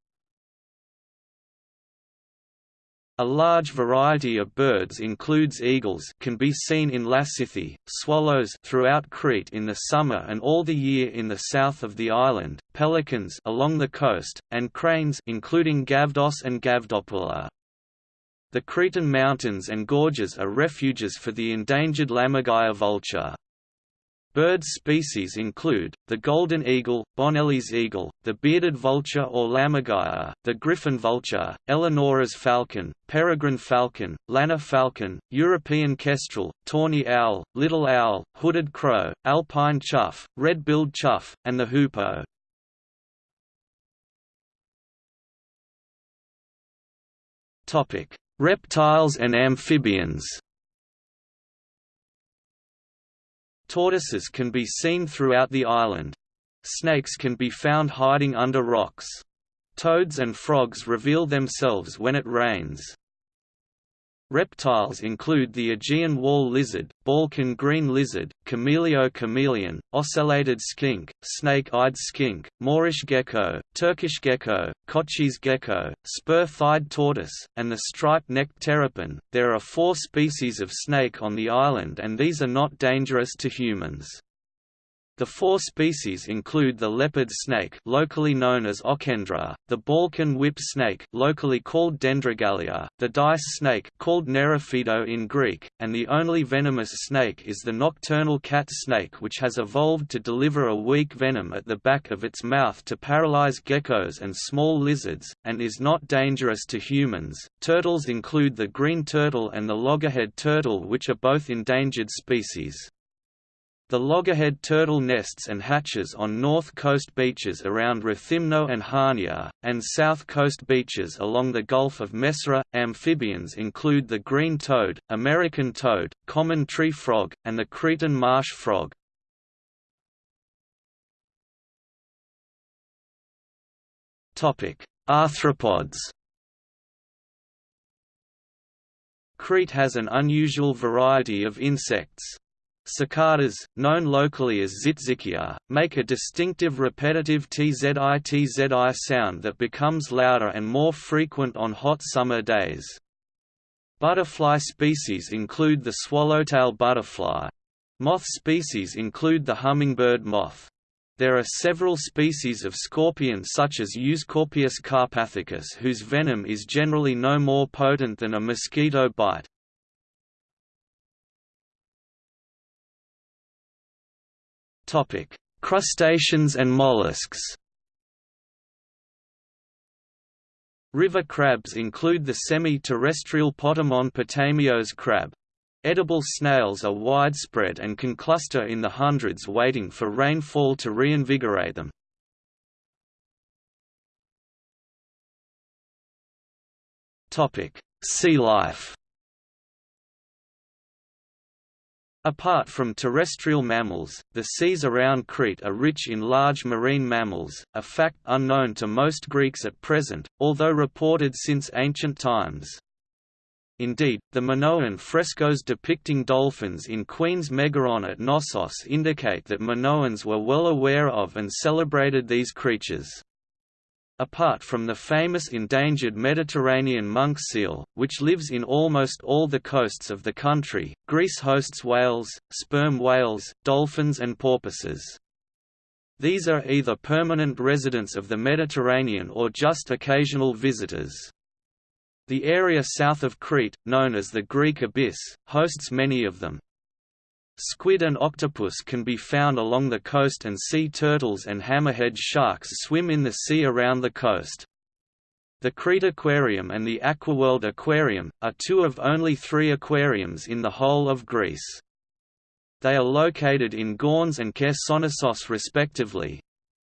A large variety of birds includes eagles can be seen in Lassithi, swallows throughout Crete in the summer and all the year in the south of the island, pelicans along the coast, and cranes including Gavdos and Gavdopoula. The Cretan mountains and gorges are refuges for the endangered Lammergeier vulture. Bird species include, the golden eagle, Bonelli's eagle, the bearded vulture or lammergeier, the griffon vulture, Eleonora's falcon, peregrine falcon, lanner falcon, European kestrel, tawny owl, little owl, hooded crow, alpine chough, red-billed chough, and the hoopoe. Reptiles and amphibians Tortoises can be seen throughout the island. Snakes can be found hiding under rocks. Toads and frogs reveal themselves when it rains. Reptiles include the Aegean wall lizard, Balkan green lizard, Cameleo chameleon, ocellated skink, snake-eyed skink, Moorish gecko, Turkish gecko, Kotschy's gecko, spur-thighed tortoise, and the striped-necked terrapin. There are four species of snake on the island and these are not dangerous to humans. The four species include the leopard snake locally known as Ochendra, the Balkan whip snake locally called Dendrogallia, the dice snake called Nerophido in Greek, and the only venomous snake is the nocturnal cat snake which has evolved to deliver a weak venom at the back of its mouth to paralyze geckos and small lizards, and is not dangerous to humans. Turtles include the green turtle and the loggerhead turtle which are both endangered species. The loggerhead turtle nests and hatches on north coast beaches around Rethymno and Hania, and south coast beaches along the Gulf of Messara. Amphibians include the green toad, American toad, common tree frog, and the Cretan marsh frog. Arthropods Crete has an unusual variety of insects. Cicadas, known locally as tzitzikia, make a distinctive repetitive tzitzi sound that becomes louder and more frequent on hot summer days. Butterfly species include the swallowtail butterfly. Moth species include the hummingbird moth. There are several species of scorpion such as Euscorpius carpathicus whose venom is generally no more potent than a mosquito bite. Topic: Crustaceans and mollusks. River crabs include the semi-terrestrial Potamon potamios crab. Edible snails are widespread and can cluster in the hundreds waiting for rainfall to reinvigorate them. Sea life Apart from terrestrial mammals, the seas around Crete are rich in large marine mammals, a fact unknown to most Greeks at present, although reported since ancient times. Indeed, the Minoan frescoes depicting dolphins in Queen's Megaron at Knossos indicate that Minoans were well aware of and celebrated these creatures. Apart from the famous endangered Mediterranean monk seal, which lives in almost all the coasts of the country, Greece hosts whales, sperm whales, dolphins and porpoises. These are either permanent residents of the Mediterranean or just occasional visitors. The area south of Crete, known as the Greek Abyss, hosts many of them. Squid and octopus can be found along the coast and sea turtles and hammerhead sharks swim in the sea around the coast. The Crete Aquarium and the Aquaworld Aquarium, are two of only three aquariums in the whole of Greece. They are located in Gornes and Chersonesos respectively,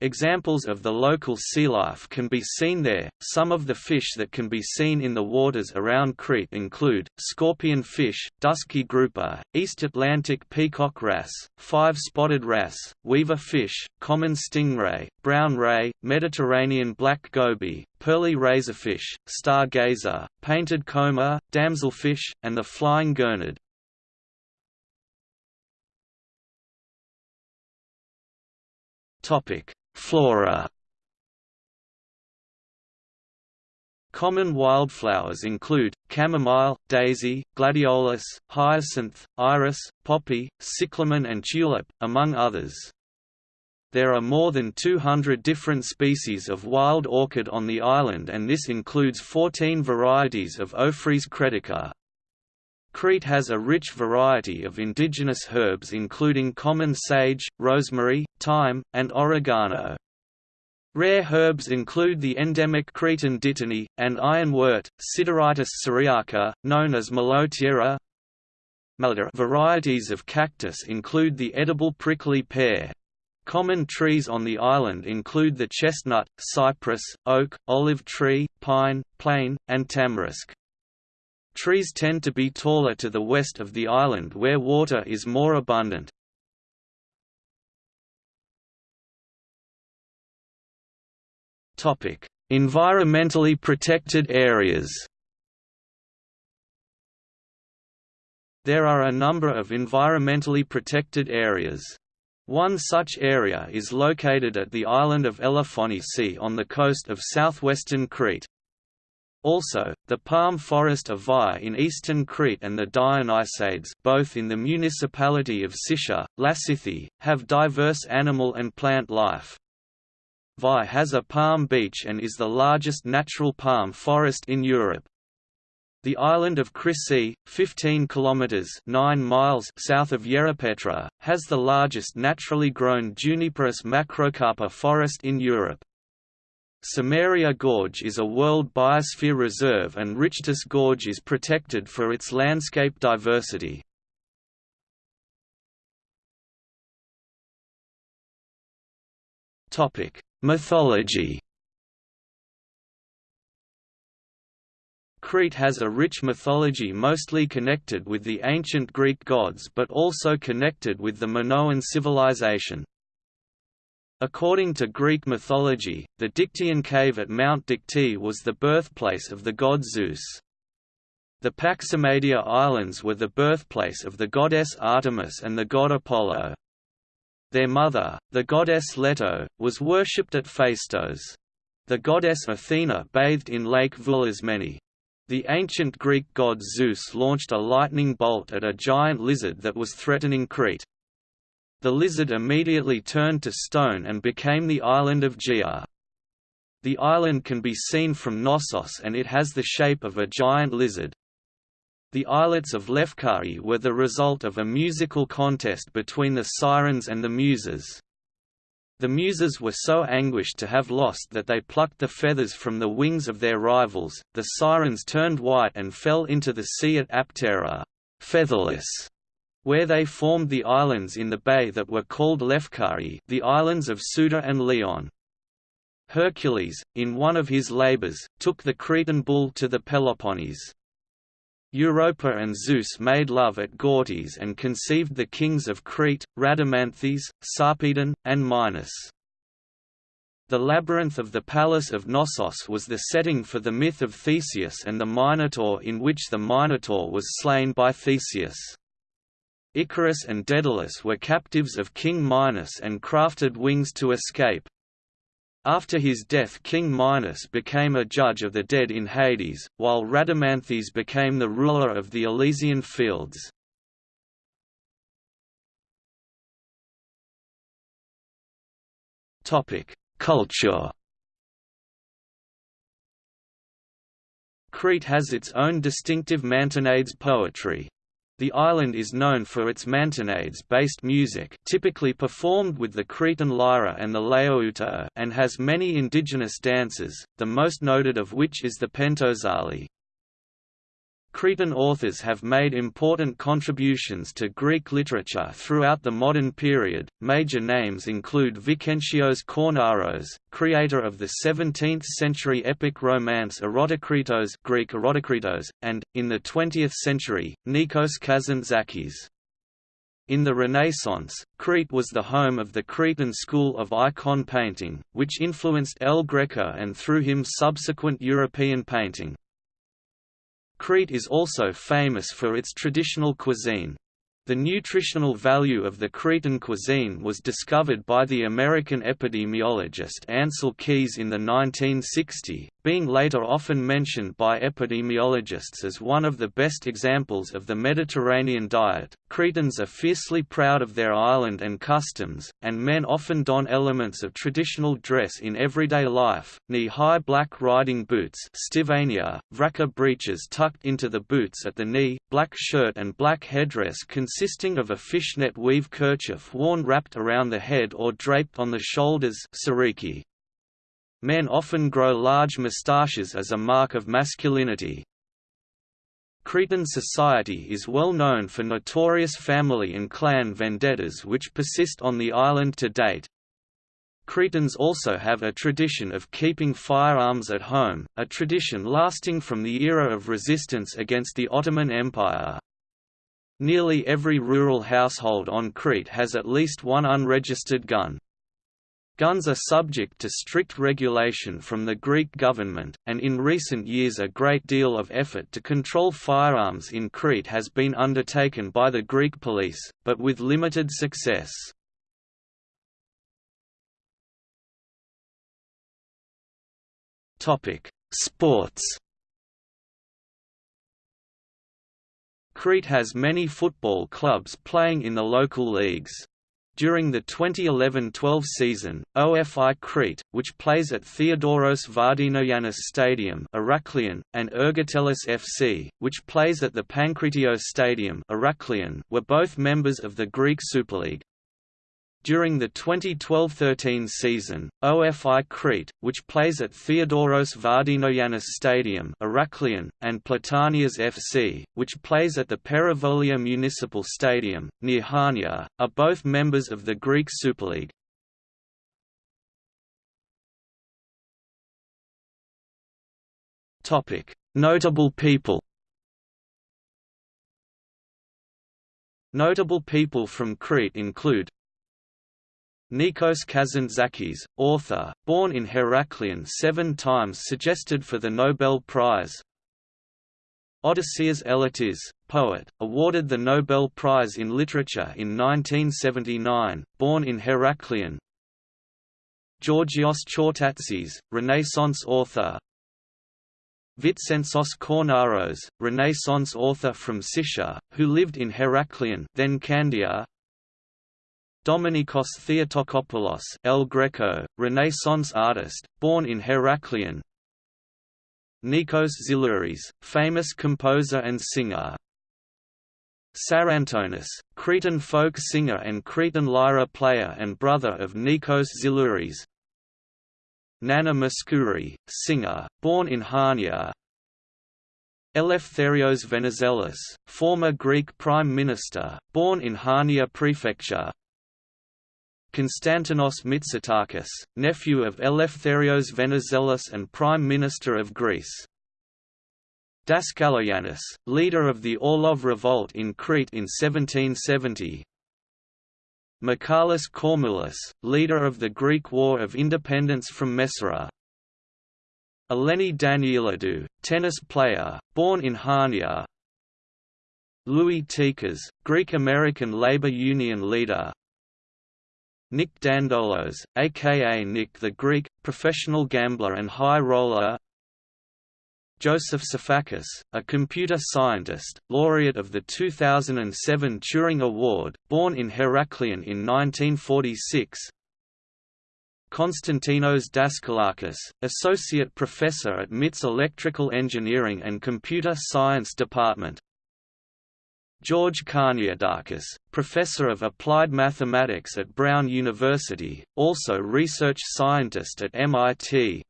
Examples of the local sea life can be seen there. Some of the fish that can be seen in the waters around Crete include scorpion fish, dusky grouper, East Atlantic peacock wrasse, five-spotted wrasse, weaver fish, common stingray, brown ray, Mediterranean black goby, pearly razorfish, stargazer, painted comber, damselfish, and the flying gurnard. Topic: Flora Common wildflowers include, chamomile, daisy, gladiolus, hyacinth, iris, poppy, cyclamen and tulip, among others. There are more than 200 different species of wild orchid on the island and this includes 14 varieties of Ophrys cretica. Crete has a rich variety of indigenous herbs including common sage, rosemary, thyme, and oregano. Rare herbs include the endemic Cretan dittany, and ironwort, Sideritis syriaca, known as Malotiera. Varieties of cactus include the edible prickly pear. Common trees on the island include the chestnut, cypress, oak, olive tree, pine, plane, and tamarisk. Trees tend to be taller to the west of the island where water is more abundant. Environmentally protected areas There are a number of environmentally protected areas. One such area is located at the island of Elafonisi on the coast of southwestern Crete. Also, the palm forest of Vai in eastern Crete and the Dionysades both in the municipality of Sitia, Lassithi, have diverse animal and plant life. Vai has a palm beach and is the largest natural palm forest in Europe. The island of Chrysi, 15 kilometers (9 miles) south of Yerapetra, has the largest naturally grown Juniperus macrocarpa forest in Europe. Samaria Gorge is a World Biosphere Reserve and Richtis Gorge is protected for its landscape diversity. Mythology Crete has a rich mythology mostly connected with the ancient Greek gods but also connected with the Minoan civilization. According to Greek mythology, the Dictaean cave at Mount Dictys was the birthplace of the god Zeus. The Paximadia Islands were the birthplace of the goddess Artemis and the god Apollo. Their mother, the goddess Leto, was worshipped at Phaistos. The goddess Athena bathed in Lake Voulismeni. The ancient Greek god Zeus launched a lightning bolt at a giant lizard that was threatening Crete. The lizard immediately turned to stone and became the island of Gia. The island can be seen from Knossos and it has the shape of a giant lizard. The islets of Lefkari were the result of a musical contest between the Sirens and the Muses. The Muses were so anguished to have lost that they plucked the feathers from the wings of their rivals, the Sirens turned white and fell into the sea at Aptera featherless where they formed the islands in the bay that were called Lefkari the islands of Suda and Leon. Hercules, in one of his labors, took the Cretan bull to the Peloponnese. Europa and Zeus made love at Gortys and conceived the kings of Crete, Rhadamanthys, Sarpedon, and Minos. The labyrinth of the palace of Knossos was the setting for the myth of Theseus and the Minotaur in which the Minotaur was slain by Theseus. Icarus and Daedalus were captives of King Minos and crafted wings to escape. After his death King Minos became a judge of the dead in Hades, while Rhadamanthys became the ruler of the Elysian fields. Culture Crete has its own distinctive Mantinades poetry. The island is known for its mantinades-based music typically performed with the Cretan lyra and the laouta and has many indigenous dances, the most noted of which is the pentozali. Cretan authors have made important contributions to Greek literature throughout the modern period. Major names include Vitsentzos Kornaros, creator of the 17th century epic romance Erotokritos, Greek Erotikritos, and, in the 20th century, Nikos Kazantzakis. In the Renaissance, Crete was the home of the Cretan school of icon painting, which influenced El Greco and through him subsequent European painting. Crete is also famous for its traditional cuisine. The nutritional value of the Cretan cuisine was discovered by the American epidemiologist Ancel Keys in the 1960s, being later often mentioned by epidemiologists as one of the best examples of the Mediterranean diet. Cretans are fiercely proud of their island and customs, and men often don elements of traditional dress in everyday life, knee-high black riding boots stivania, vraka breeches tucked into the boots at the knee, black shirt and black headdress consisting of a fishnet weave kerchief worn wrapped around the head or draped on the shoulders. Men often grow large moustaches as a mark of masculinity. Cretan society is well known for notorious family and clan vendettas which persist on the island to date. Cretans also have a tradition of keeping firearms at home, a tradition lasting from the era of resistance against the Ottoman Empire. Nearly every rural household on Crete has at least one unregistered gun. Guns are subject to strict regulation from the Greek government, and in recent years a great deal of effort to control firearms in Crete has been undertaken by the Greek police, but with limited success. Sports Crete has many football clubs playing in the local leagues. During the 2011–12 season, OFI Crete, which plays at Theodoros Vardinogiannis Stadium Heraklion, and Ergotelis FC, which plays at the Pankratio Stadium Heraklion, were both members of the Greek Superleague. During the 2012–13 season, OFI Crete, which plays at Theodoros Vardinogiannis Stadium Heraklion, and Platanias FC, which plays at the Perivolia Municipal Stadium, near Hania, are both members of the Greek Superleague. Notable people Notable people from Crete include Nikos Kazantzakis, author, born in Heraklion seven times suggested for the Nobel Prize. Odysseas Elytis, poet, awarded the Nobel Prize in Literature in 1979, born in Heraklion Georgios Chortatsis, Renaissance author. Vitsentzos Kornaros, Renaissance author from Sitia, who lived in Heraklion then Candia, Dominikos Theotokopoulos El Greco, Renaissance artist, born in Heraklion. Nikos Xilouris, famous composer and singer. Psarantonis, Cretan folk singer and Cretan lyra player and brother of Nikos Xilouris Nana Mouskouri, singer, born in Hania. Eleftherios Venizelos, former Greek Prime Minister, born in Hania Prefecture Konstantinos Mitsotakis, nephew of Eleftherios Venizelos and Prime Minister of Greece. Daskaloyannis, leader of the Orlov Revolt in Crete in 1770. Michaelis Kormoulis, leader of the Greek War of Independence from Messara. Eleni Danielidou, tennis player, born in Hania. Louis Tikas, Greek-American labor union leader, Nick Dandolos, aka Nick the Greek, professional gambler and high roller. Joseph Sifakis, a computer scientist, laureate of the 2007 Turing Award, born in Heraklion in 1946 Konstantinos Daskalakis, associate professor at MIT's Electrical Engineering and Computer Science Department George Karniadakis, professor of applied mathematics at Brown University, also research scientist at MIT.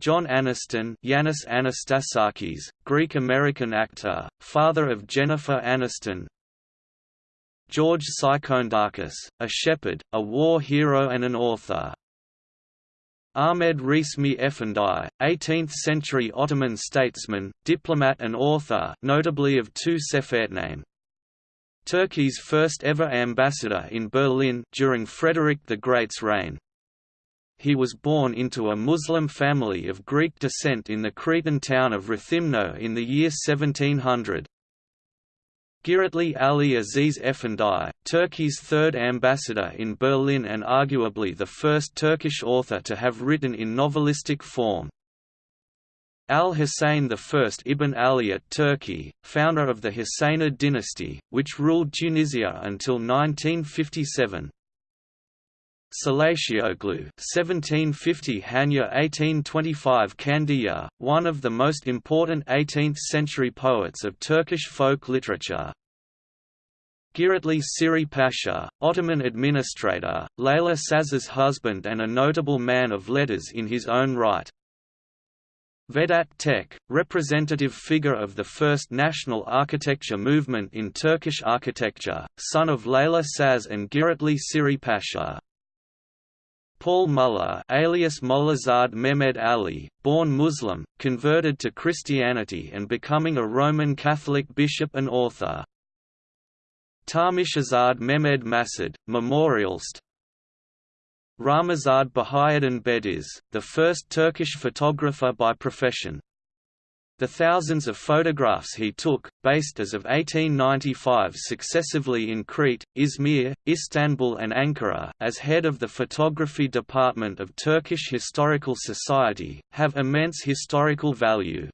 John Aniston Yanis Anastasakis, Greek-American actor, father of Jennifer Aniston George Psychoundakis, a shepherd, a war hero and an author Ahmed Resmi Efendi, 18th-century Ottoman statesman, diplomat and author notably of two Sefertname. Turkey's first ever ambassador in Berlin during Frederick the Great's reign. He was born into a Muslim family of Greek descent in the Cretan town of Rethymno in the year 1700. Giritli Ali Aziz Efendi, Turkey's third ambassador in Berlin and arguably the first Turkish author to have written in novelistic form. Al-Hussein I ibn Ali at Turkey, founder of the Husseinid dynasty, which ruled Tunisia until 1957. Salatioglu 1750 Hanya 1825 Kandiya, one of the most important 18th-century poets of Turkish folk literature. Giritli Siri Pasha, Ottoman administrator, Leyla Saz's husband and a notable man of letters in his own right. Vedat Tek, representative figure of the first national architecture movement in Turkish architecture, son of Leyla Saz and Giritli Siri Pasha. Paul Muller alias Mollazad Mehmed Ali, born Muslim, converted to Christianity and becoming a Roman Catholic bishop and author. Tarmishazad Mehmed Masud, memorialist Ramazad Bahayaddin Bediz, the first Turkish photographer by profession, the thousands of photographs he took, based as of 1895 successively in Crete, Izmir, Istanbul and Ankara as head of the photography department of Turkish Historical Society, have immense historical value.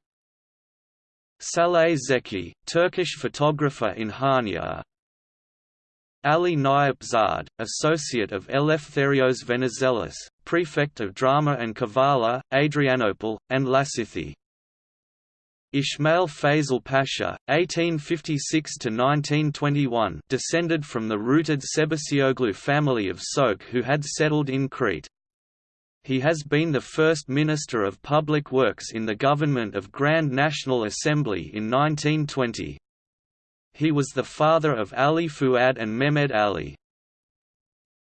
Saleh Zeki, Turkish photographer in Hania, Ali Nayip Zad, associate of Eleftherios Venizelos, prefect of Drama and Kavala, Adrianople, and Lasithi. Ismail Fazil Pasha, 1856–1921 descended from the rooted Sebesioglu family of Sok who had settled in Crete. He has been the first Minister of Public Works in the government of Grand National Assembly in 1920. He was the father of Ali Fuad and Mehmed Ali.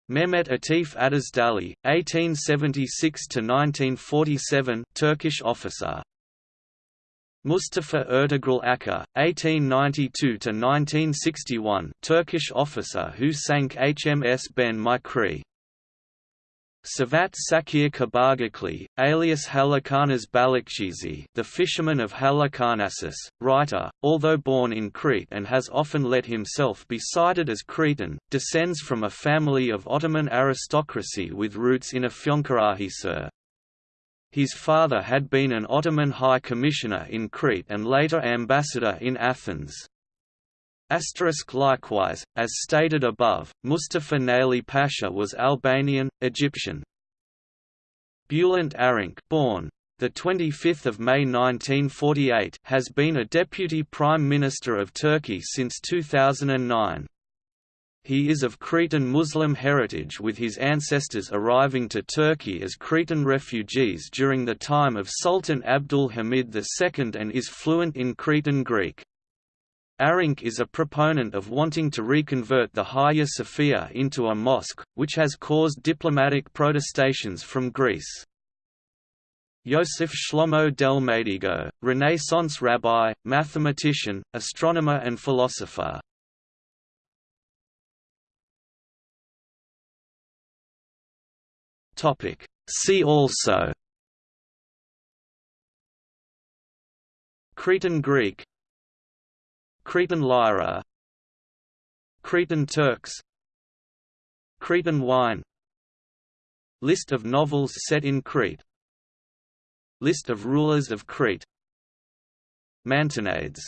Mehmet Atif Ateşdağlı, 1876–1947 Turkish officer Mustafa Ertugrul Aker, 1892–1961 Turkish officer who sank HMS Ben Mikri. Cevat Şakir Kabaağaçlı, alias Halikarnas Balıkçısı the fisherman of Halikarnassus, writer, although born in Crete and has often let himself be cited as Cretan, descends from a family of Ottoman aristocracy with roots in Afyonkarahisar. His father had been an Ottoman High Commissioner in Crete and later ambassador in Athens. Asterisk likewise, as stated above, Mustafa Naili Pasha was Albanian, Egyptian. Bülent Arınç born the 25th of May 1948 has been a deputy prime minister of Turkey since 2009. He is of Cretan Muslim heritage with his ancestors arriving to Turkey as Cretan refugees during the time of Sultan Abdul Hamid II and is fluent in Cretan Greek. Arınç is a proponent of wanting to reconvert the Hagia Sophia into a mosque, which has caused diplomatic protestations from Greece. Yosef Shlomo Delmedigo, Renaissance rabbi, mathematician, astronomer and philosopher. Topic. See also Cretan Greek Cretan Lyra Cretan Turks Cretan wine List of novels set in Crete List of rulers of Crete Mantinades